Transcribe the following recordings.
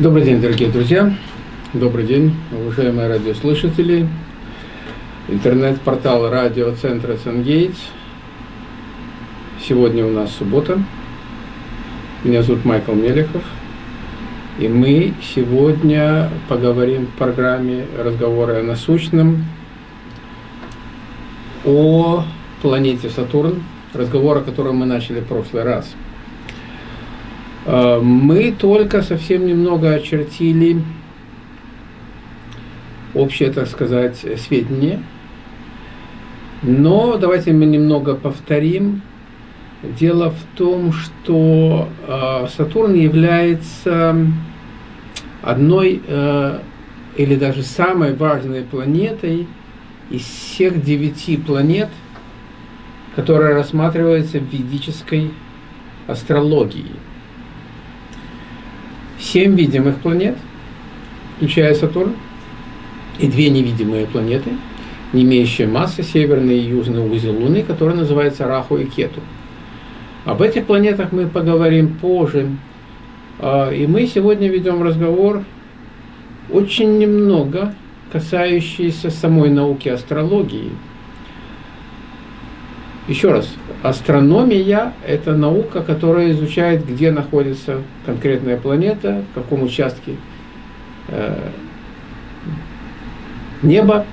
Добрый день, дорогие друзья. Добрый день, уважаемые радиослушатели. Интернет-портал радиоцентра Сангейтс. Сегодня у нас суббота. Меня зовут Майкл Мелехов. И мы сегодня поговорим в программе «Разговоры о насущном» о планете Сатурн, разговор, о котором мы начали в прошлый раз – мы только совсем немного очертили общее, так сказать, сведения. Но давайте мы немного повторим. Дело в том, что э, Сатурн является одной э, или даже самой важной планетой из всех девяти планет, которая рассматривается в ведической астрологии семь видимых планет, включая Сатурн, и две невидимые планеты, не имеющие массы, северный и южный узел Луны, который называется Раху и Кету. Об этих планетах мы поговорим позже. А, и мы сегодня ведем разговор очень немного касающийся самой науки астрологии. Еще раз, Астрономия – это наука, которая изучает, где находится конкретная планета, в каком участке э, неба,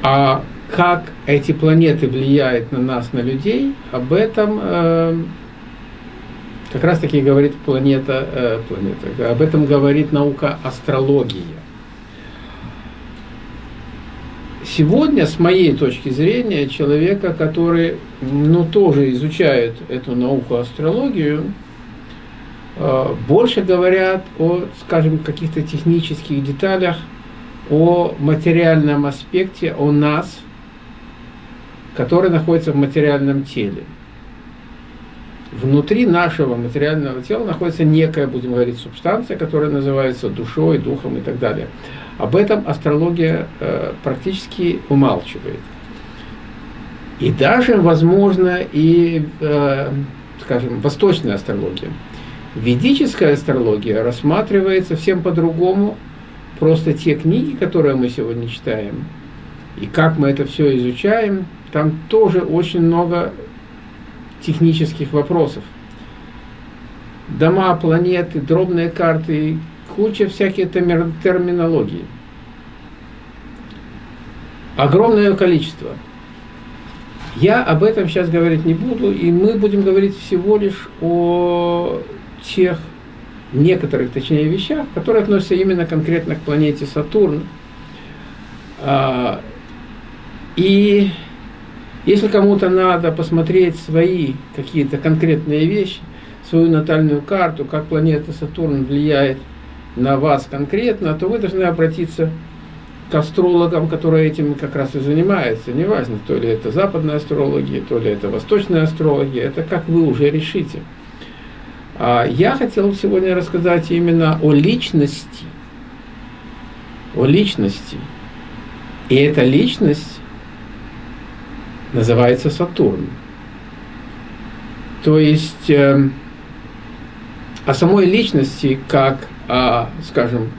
а как эти планеты влияют на нас, на людей, об этом э, как раз таки говорит планета, э, планета, об этом говорит наука астрология. Сегодня, с моей точки зрения, человека, который ну, тоже изучает эту науку астрологию, э, больше говорят о, скажем, каких-то технических деталях, о материальном аспекте, о нас, который находится в материальном теле. Внутри нашего материального тела находится некая, будем говорить, субстанция, которая называется душой, духом и так далее. Об этом астрология э, практически умалчивает. И даже, возможно, и, э, скажем, восточная астрология. Ведическая астрология рассматривается совсем по-другому. Просто те книги, которые мы сегодня читаем, и как мы это все изучаем, там тоже очень много технических вопросов. Дома, планеты, дробные карты, куча всяких терминологий. Огромное количество. Я об этом сейчас говорить не буду, и мы будем говорить всего лишь о тех некоторых, точнее, вещах, которые относятся именно конкретно к планете Сатурн. А, и если кому-то надо посмотреть свои какие-то конкретные вещи, свою натальную карту, как планета Сатурн влияет на вас конкретно, то вы должны обратиться к астрологам, которые этим как раз и занимаются. Неважно, то ли это западная астрология, то ли это восточная астрология, это как вы уже решите. А я хотел сегодня рассказать именно о личности. О личности. И эта личность называется Сатурн. То есть э, о самой личности, как скажем,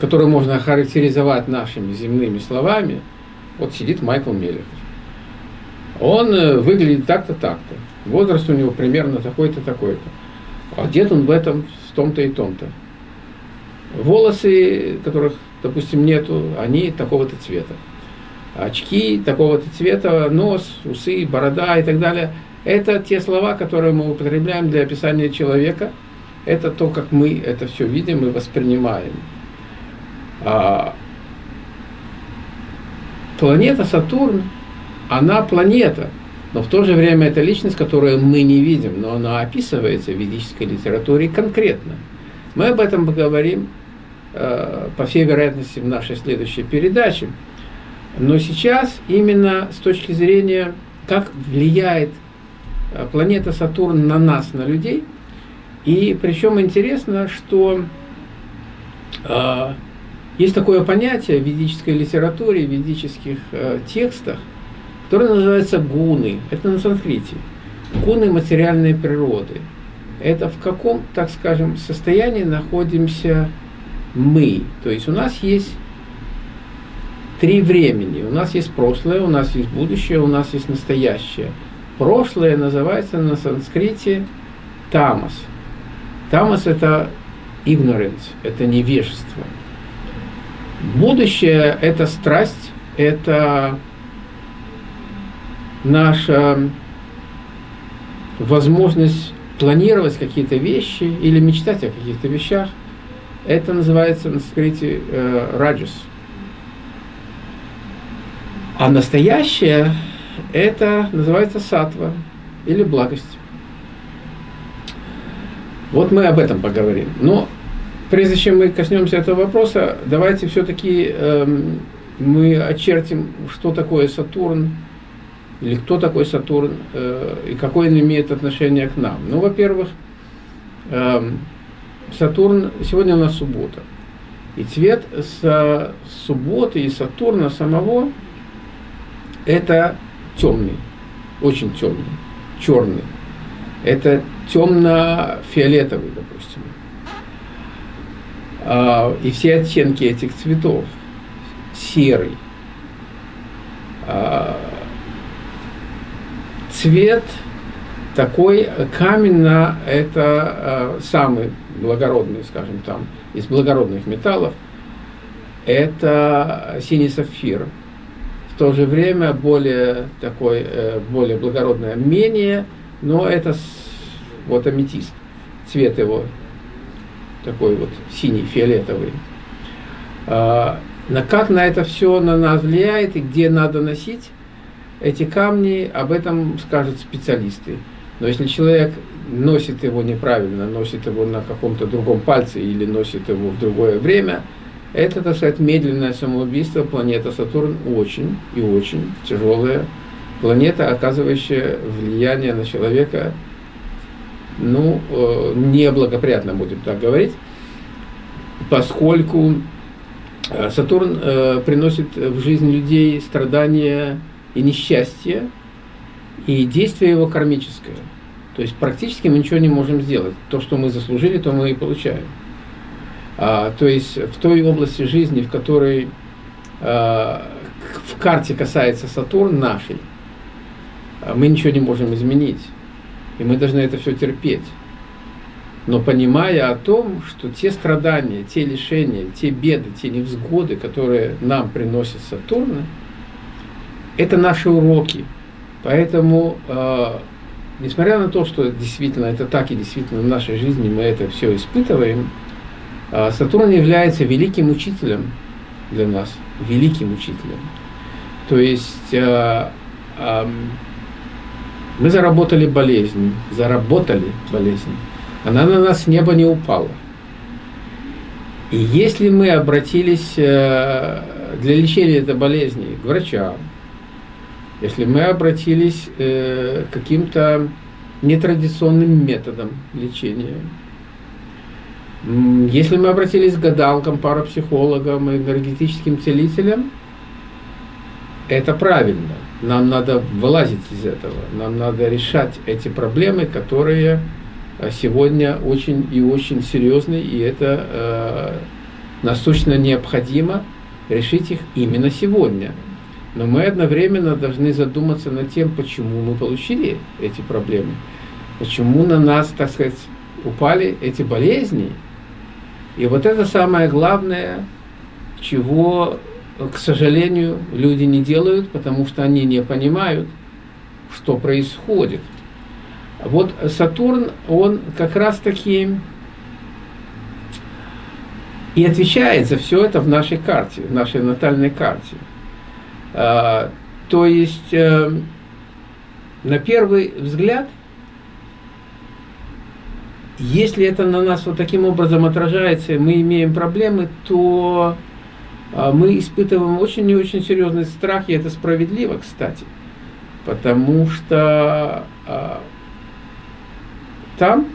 которую можно охарактеризовать нашими земными словами, вот сидит Майкл Мелехов. Он э, выглядит так-то, так-то. Возраст у него примерно такой-то, такой-то. Одет он в этом, в том-то и том-то. Волосы, которых, допустим, нету, они такого-то цвета. Очки такого-то цвета, нос, усы, борода и так далее. Это те слова, которые мы употребляем для описания человека – это то, как мы это все видим и воспринимаем. А, планета Сатурн, она планета, но в то же время это личность, которую мы не видим, но она описывается в ведической литературе конкретно. Мы об этом поговорим, э, по всей вероятности, в нашей следующей передаче. Но сейчас именно с точки зрения, как влияет э, планета Сатурн на нас, на людей – и причем интересно, что э, есть такое понятие в ведической литературе, в ведических э, текстах, которое называется гуны. Это на санскрите. Гуны материальной природы. это в каком, так скажем, состоянии находимся мы. То есть у нас есть три времени. У нас есть прошлое, у нас есть будущее, у нас есть настоящее. Прошлое называется на санскрите тамас. Тамас – это ignorance, это невежество. Будущее – это страсть, это наша возможность планировать какие-то вещи или мечтать о каких-то вещах. Это называется на санскрите э, раджас. А настоящее это называется сатва или благость. Вот мы об этом поговорим. Но прежде чем мы коснемся этого вопроса, давайте все-таки эм, мы очертим, что такое Сатурн, или кто такой Сатурн, э, и какое он имеет отношение к нам. Ну, во-первых, э, Сатурн, сегодня у нас суббота, и цвет с субботы и Сатурна самого – это темный, очень темный, черный. Это темно-фиолетовый, допустим. А, и все оттенки этих цветов. Серый. А, цвет такой каменно это а, самый благородный, скажем там, из благородных металлов, это синий сапфир. В то же время более такой, э, более благородное, менее но это вот аметист, цвет его такой вот синий, фиолетовый. А, на как на это все на нас влияет и где надо носить эти камни, об этом скажут специалисты. Но если человек носит его неправильно, носит его на каком-то другом пальце или носит его в другое время, это, так сказать, медленное самоубийство. Планета Сатурн очень и очень тяжелая планета, оказывающая влияние на человека, ну, э, неблагоприятно, будем так говорить, поскольку э, Сатурн э, приносит в жизнь людей страдания и несчастье, и действие его кармическое. То есть практически мы ничего не можем сделать. То, что мы заслужили, то мы и получаем. А, то есть в той области жизни, в которой а, в карте касается Сатурн нашей, мы ничего не можем изменить. И мы должны это все терпеть. Но понимая о том, что те страдания, те лишения, те беды, те невзгоды, которые нам приносит Сатурн, это наши уроки. Поэтому, э, несмотря на то, что действительно это так и действительно в нашей жизни мы это все испытываем, э, Сатурн является великим учителем для нас, великим учителем. То есть э, э, мы заработали болезнь, заработали болезнь. Она на нас с неба не упала. И если мы обратились э, для лечения этой болезни к врачам, если мы обратились э, к каким-то нетрадиционным методам лечения, если мы обратились к гадалкам, парапсихологам, энергетическим целителям, это правильно. Нам надо вылазить из этого, нам надо решать эти проблемы, которые э, сегодня очень и очень серьезны, и это э, насущно необходимо решить их именно сегодня. Но мы одновременно должны задуматься над тем, почему мы получили эти проблемы, почему на нас, так сказать, упали эти болезни. И вот это самое главное, чего к сожалению, люди не делают, потому что они не понимают, что происходит. Вот Сатурн, он как раз-таки и отвечает за все это в нашей карте, в нашей натальной карте. А, то есть, э, на первый взгляд, если это на нас вот таким образом отражается, и мы имеем проблемы, то мы испытываем очень и очень серьезный страх, и это справедливо, кстати, потому что а, там,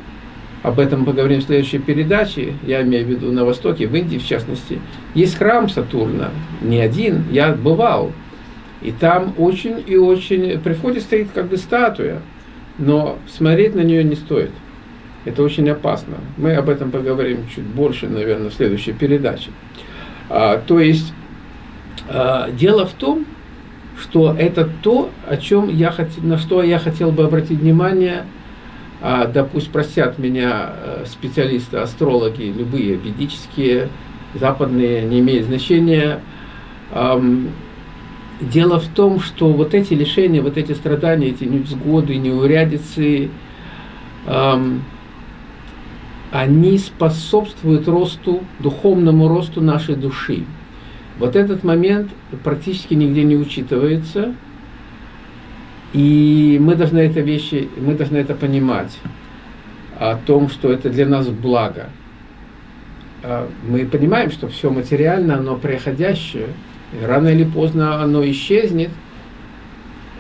об этом поговорим в следующей передаче, я имею в виду на Востоке, в Индии в частности, есть храм Сатурна, не один, я бывал, и там очень и очень, при входе стоит как бы статуя, но смотреть на нее не стоит. Это очень опасно. Мы об этом поговорим чуть больше, наверное, в следующей передаче. А, то есть а, дело в том, что это то, о чем я хотел, на что я хотел бы обратить внимание, а, да пусть простят меня э, специалисты, астрологи, любые ведические, западные, не имеет значения. Дело в том, что вот эти лишения, вот эти страдания, эти невзгоды, неурядицы, они способствуют росту, духовному росту нашей души. Вот этот момент практически нигде не учитывается, и мы должны это вещи, мы должны это понимать, о том, что это для нас благо. А мы понимаем, что все материально, оно приходящее, рано или поздно оно исчезнет,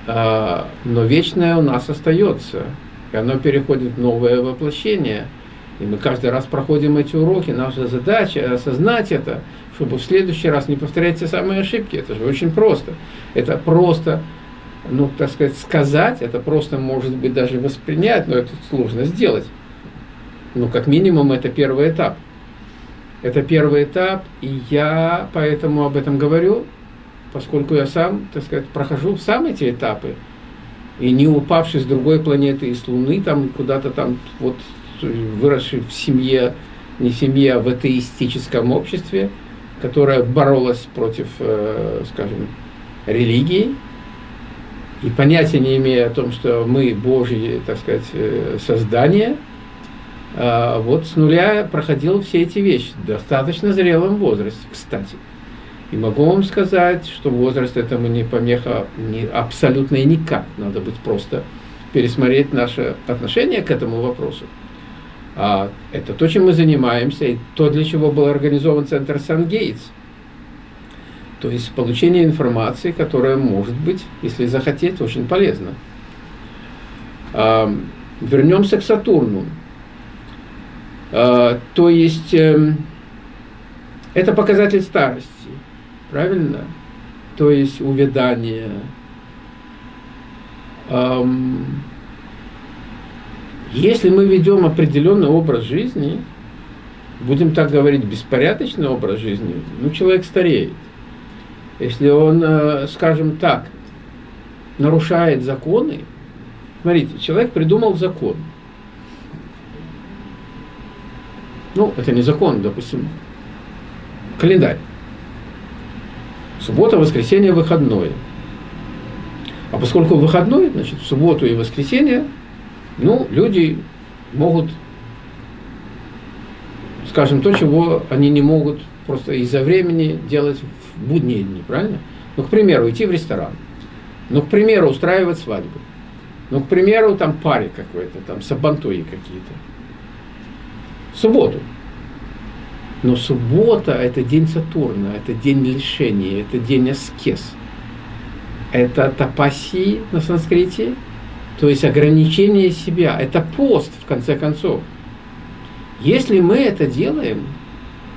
а, но вечное у нас остается, и оно переходит в новое воплощение – и мы каждый раз проходим эти уроки. Наша задача осознать это, чтобы в следующий раз не повторять те самые ошибки. Это же очень просто. Это просто, ну, так сказать, сказать, это просто, может быть, даже воспринять, но это сложно сделать. Ну, как минимум, это первый этап. Это первый этап, и я поэтому об этом говорю, поскольку я сам, так сказать, прохожу сам эти этапы, и не упавший с другой планеты, из Луны, там куда-то там вот выросший в семье, не семье, а в атеистическом обществе, которое боролось против, э, скажем, религии, и понятия не имея о том, что мы Божьи, так сказать, э, создания, а вот с нуля проходил все эти вещи, в достаточно зрелом возрасте, кстати. И могу вам сказать, что возраст этому не помеха не, абсолютно и никак. Надо быть просто пересмотреть наше отношение к этому вопросу. А, это то, чем мы занимаемся, и то, для чего был организован центр Сан-Гейтс. То есть получение информации, которая может быть, если захотеть, очень полезна. А, вернемся к Сатурну. А, то есть эм, это показатель старости, правильно? То есть увядание. Если мы ведем определенный образ жизни, будем так говорить, беспорядочный образ жизни, ну, человек стареет. Если он, э, скажем так, нарушает законы, смотрите, человек придумал закон. Ну, это не закон, допустим, календарь. Суббота, воскресенье, выходное. А поскольку выходной, значит, в субботу и воскресенье ну, люди могут, скажем, то, чего они не могут просто из-за времени делать в будние дни, правильно? Ну, к примеру, идти в ресторан. Ну, к примеру, устраивать свадьбу. Ну, к примеру, там паре какой-то, там сабантуи какие-то. В субботу. Но суббота – это день Сатурна, это день лишения, это день аскез. Это тапаси на санскрите, то есть ограничение себя. Это пост, в конце концов. Если мы это делаем,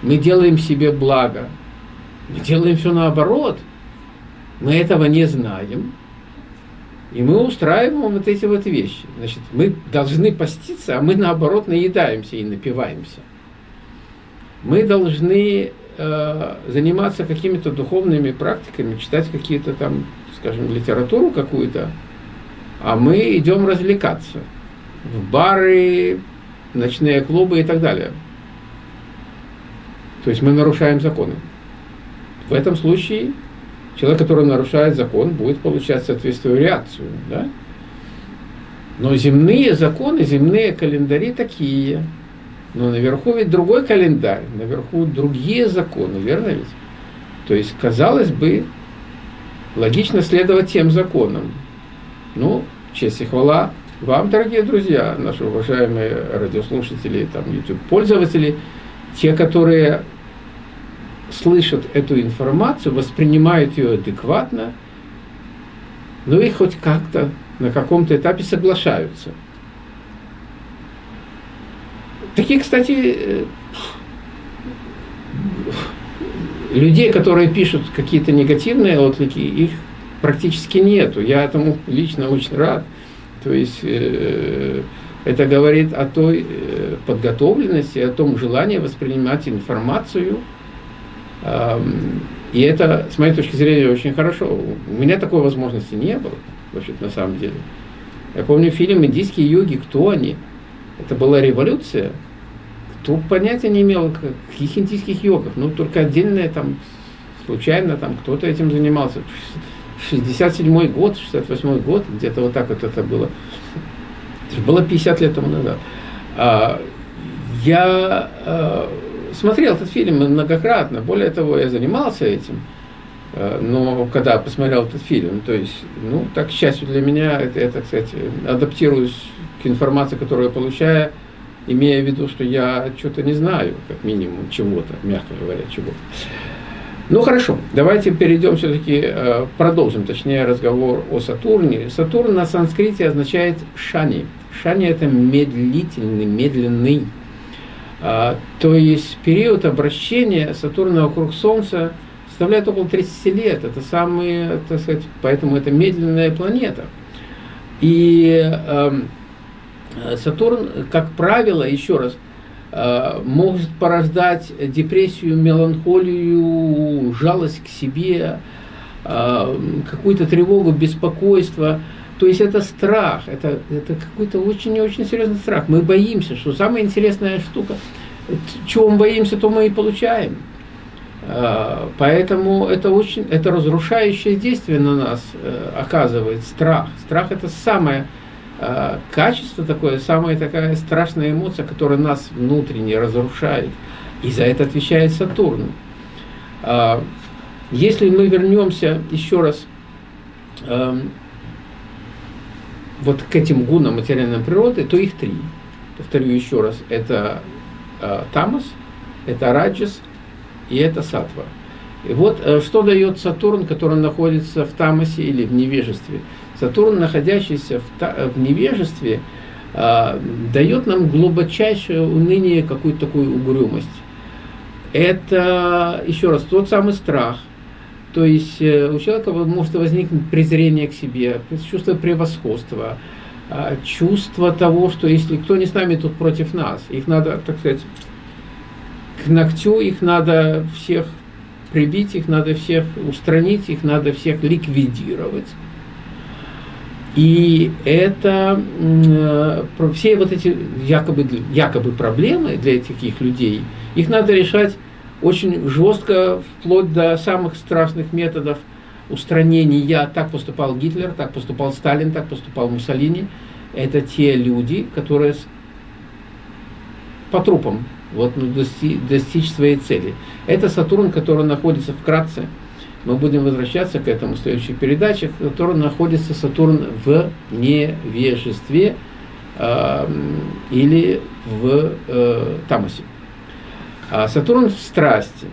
мы делаем себе благо. Мы делаем все наоборот. Мы этого не знаем. И мы устраиваем вот эти вот вещи. Значит, мы должны поститься, а мы наоборот наедаемся и напиваемся. Мы должны э, заниматься какими-то духовными практиками, читать какие-то там, скажем, литературу какую-то, а мы идем развлекаться в бары, ночные клубы и так далее. То есть мы нарушаем законы. В этом случае человек, который нарушает закон, будет получать соответствующую реакцию. Да? Но земные законы, земные календари такие. Но наверху ведь другой календарь, наверху другие законы, верно ведь? То есть, казалось бы, логично следовать тем законам. Ну, честь и хвала вам, дорогие друзья, наши уважаемые радиослушатели, там, YouTube-пользователи, те, которые слышат эту информацию, воспринимают ее адекватно, ну и хоть как-то на каком-то этапе соглашаются. Такие, кстати, э, людей, которые пишут какие-то негативные отклики, их практически нету. Я этому лично очень рад. То есть э, Это говорит о той э, подготовленности, о том желании воспринимать информацию. И это, с моей точки зрения, очень хорошо. У меня такой возможности не было, вообще на самом деле. Я помню фильм «Индийские йоги», кто они? Это была революция. Кто понятия не имел, каких индийских йогов. Ну, только отдельное там, случайно там кто-то этим занимался. 67 год, 68 год, где-то вот так вот это было. Это было 50 лет тому назад. А, я а, смотрел этот фильм многократно, более того, я занимался этим. А, но когда посмотрел этот фильм, то есть, ну, так, к счастью для меня, это, это кстати, адаптируюсь к информации, которую я получаю, имея в виду, что я что-то не знаю, как минимум, чего-то, мягко говоря, чего-то. Ну хорошо, давайте перейдем все-таки, э, продолжим, точнее, разговор о Сатурне. Сатурн на санскрите означает шани. Шани это медлительный, медленный. А, то есть период обращения Сатурна вокруг Солнца составляет около 30 лет. Это самый, так сказать, поэтому это медленная планета. И э, Сатурн, как правило, еще раз, может порождать депрессию, меланхолию, жалость к себе, э, какую-то тревогу, беспокойство. То есть это страх, это, это какой-то очень-очень серьезный страх. Мы боимся, что самая интересная штука, чего мы боимся, то мы и получаем. Э, поэтому это очень, это разрушающее действие на нас оказывает страх. Страх это самое Э, качество такое, самая такая страшная эмоция, которая нас внутренне разрушает. И за это отвечает Сатурн. А, если мы вернемся еще раз эм, вот к этим гунам материальной природы, то их три. Повторю еще раз, это э, Тамас, это Раджас и это Сатва. И вот э, что дает Сатурн, который находится в Тамасе или в невежестве. Сатурн, находящийся в, в невежестве, э, дает нам глубочайшее уныние, какую-то такую угрюмость. Это, еще раз, тот самый страх. То есть э, у человека может возникнуть презрение к себе, чувство превосходства, э, чувство того, что если кто не с нами, тут против нас. Их надо, так сказать, к ногтю, их надо всех прибить, их надо всех устранить, их надо всех ликвидировать. И это э, все вот эти якобы, якобы проблемы для таких людей, их надо решать очень жестко, вплоть до самых страшных методов устранения. Так поступал Гитлер, так поступал Сталин, так поступал Муссолини. Это те люди, которые по трупам вот, ну, достичь, достичь своей цели. Это Сатурн, который находится вкратце мы будем возвращаться к этому в следующих передачах, в котором находится Сатурн в невежестве э, или в э, Тамасе. А Сатурн в страсти.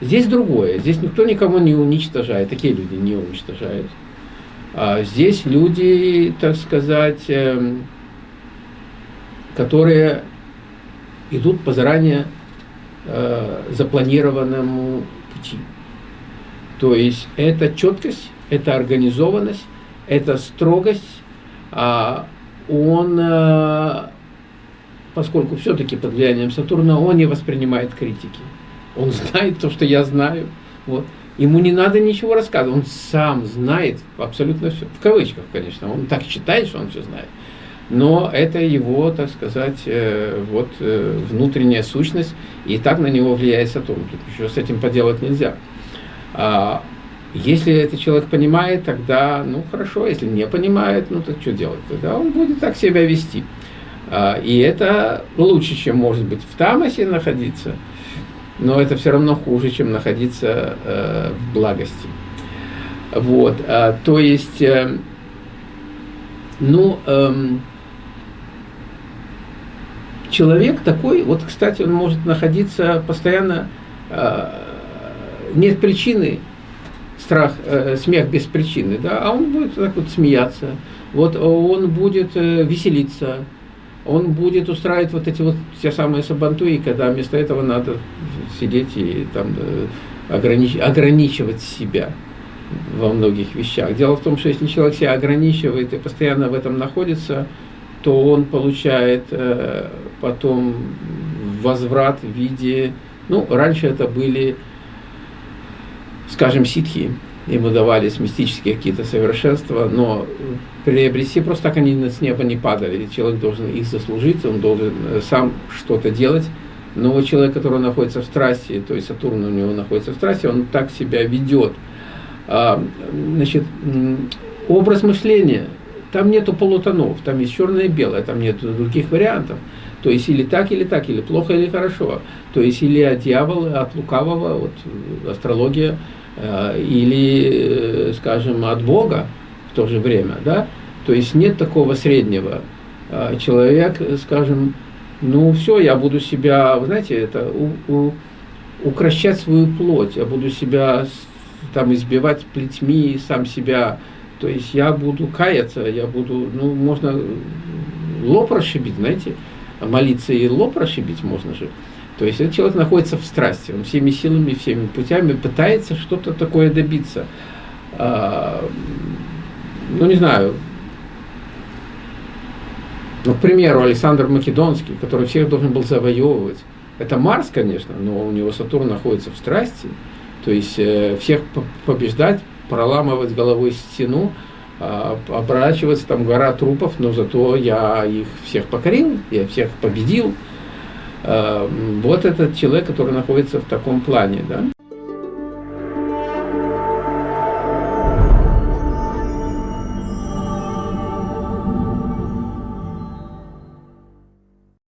Здесь другое. Здесь никто никого не уничтожает. Такие люди не уничтожают. А здесь люди, так сказать, э, которые идут по заранее э, запланированному пути. То есть это четкость, это организованность, это строгость. А он, э, поскольку все-таки под влиянием Сатурна, он не воспринимает критики. Он знает то, что я знаю. Вот. Ему не надо ничего рассказывать, он сам знает абсолютно все. В кавычках, конечно, он так считает, что он все знает. Но это его, так сказать, э, вот э, внутренняя сущность, и так на него влияет Сатурн. Тут еще с этим поделать нельзя. А, если этот человек понимает, тогда, ну хорошо, если не понимает, ну так что делать? Тогда он будет так себя вести. А, и это лучше, чем может быть в Тамасе находиться, но это все равно хуже, чем находиться э, в благости. Вот, а, то есть, э, ну, эм, человек такой, вот, кстати, он может находиться постоянно нет причины, страх, э, смех без причины, да, а он будет так вот смеяться, вот он будет э, веселиться, он будет устраивать вот эти вот те самые сабантуи, когда вместо этого надо сидеть и там э, огранич, ограничивать себя во многих вещах. Дело в том, что если человек себя ограничивает и постоянно в этом находится, то он получает э, потом возврат в виде, ну, раньше это были, скажем, ситхи, ему давались мистические какие-то совершенства, но приобрести просто так они с неба не падали. Человек должен их заслужить, он должен э, сам что-то делать. Но вот человек, который находится в страсти, то есть Сатурн у него находится в страсти, он так себя ведет. А, значит, образ мышления, там нету полутонов, там есть черное и белое, там нет других вариантов. То есть или так, или так, или плохо, или хорошо. То есть или от дьявола, от лукавого, вот астрология, э, или, э, скажем, от Бога в то же время, да? То есть нет такого среднего. А человек, скажем, ну все, я буду себя, вы знаете, это у, у, укращать свою плоть, я буду себя там избивать плетьми, сам себя, то есть я буду каяться, я буду, ну, можно лоб расшибить, знаете, молиться и лоб расшибить можно же. То есть этот человек находится в страсти, он всеми силами, всеми путями пытается что-то такое добиться. А, ну, не знаю, ну, к примеру, Александр Македонский, который всех должен был завоевывать. Это Марс, конечно, но у него Сатурн находится в страсти. То есть э, всех побеждать, проламывать головой стену, оборачиваться, там гора трупов, но зато я их всех покорил, я всех победил. Э, вот этот человек, который находится в таком плане. Да?